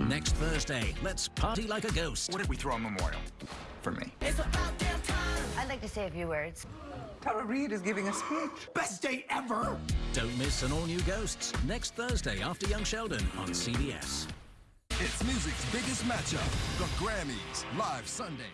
Next Thursday, let's party like a ghost. What if we throw a memorial for me? It's about time. I'd like to say a few words. Tara Reid is giving a speech. Best day ever! Don't miss an all-new Ghosts next Thursday after Young Sheldon on CBS. It's music's biggest matchup, the Grammys, live Sunday.